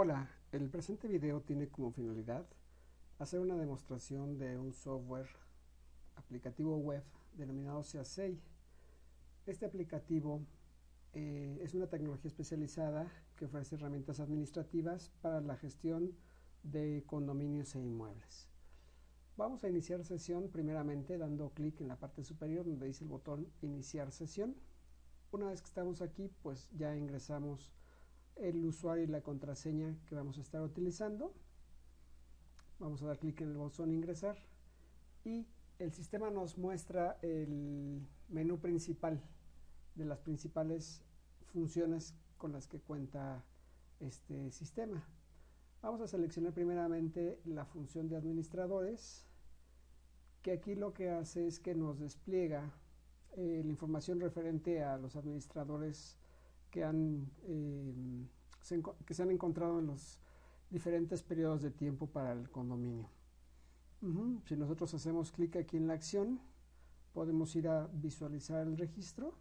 Hola, el presente video tiene como finalidad hacer una demostración de un software aplicativo web denominado SEASEI. Este aplicativo eh, es una tecnología especializada que ofrece herramientas administrativas para la gestión de condominios e inmuebles. Vamos a iniciar sesión primeramente dando clic en la parte superior donde dice el botón iniciar sesión. Una vez que estamos aquí pues ya ingresamos el usuario y la contraseña que vamos a estar utilizando. Vamos a dar clic en el botón ingresar y el sistema nos muestra el menú principal de las principales funciones con las que cuenta este sistema. Vamos a seleccionar primeramente la función de administradores, que aquí lo que hace es que nos despliega eh, la información referente a los administradores que, han, eh, se, que se han encontrado en los diferentes periodos de tiempo para el condominio. Si nosotros hacemos clic aquí en la acción, podemos ir a visualizar el registro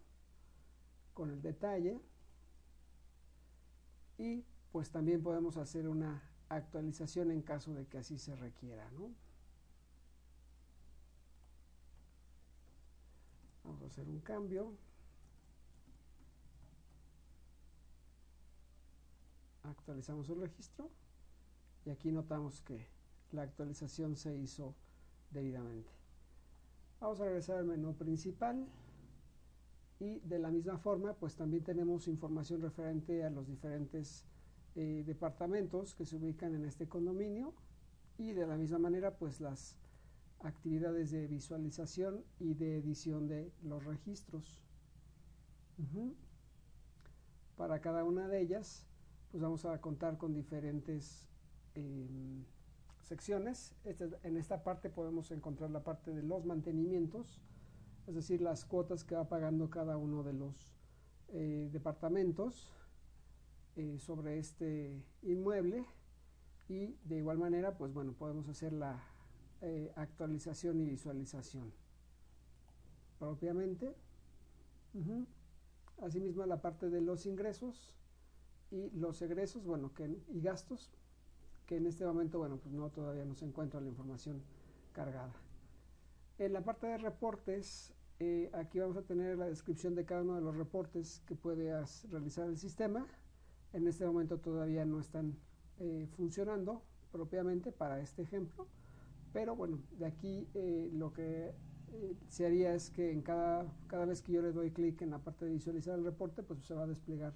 con el detalle y pues también podemos hacer una actualización en caso de que así se requiera. Vamos a hacer un cambio. Actualizamos el registro y aquí notamos que la actualización se hizo debidamente. Vamos a regresar al menú principal y de la misma forma pues también tenemos información referente a los diferentes eh, departamentos que se ubican en este condominio y de la misma manera pues las actividades de visualización y de edición de los registros. Para cada una de ellas pues vamos a contar con diferentes em, secciones. Este, en esta parte podemos encontrar la parte de los mantenimientos, es decir, las cuotas que va pagando cada uno de los eh, departamentos eh, sobre este inmueble y de igual manera, pues bueno, podemos hacer la eh, actualización y visualización propiamente. Asimismo, la parte de los ingresos, y los egresos, bueno, que, y gastos, que en este momento, bueno, pues no todavía no se encuentra la información cargada. En la parte de reportes, eh, aquí vamos a tener la descripción de cada uno de los reportes que puede realizar el sistema. En este momento todavía no están eh, funcionando propiamente para este ejemplo, pero bueno, de aquí eh, lo que se haría es que en cada, cada vez que yo le doy clic en la parte de visualizar el reporte, pues se va a desplegar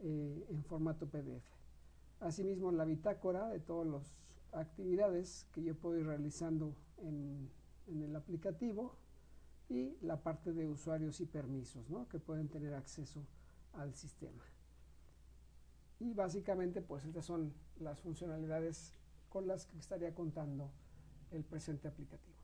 eh, en formato PDF. Asimismo, la bitácora de todas las actividades que yo puedo ir realizando en, el aplicativo y la parte de usuarios y permisos que pueden tener acceso al sistema. Y básicamente, pues estas son las funcionalidades con las que estaría contando el presente aplicativo.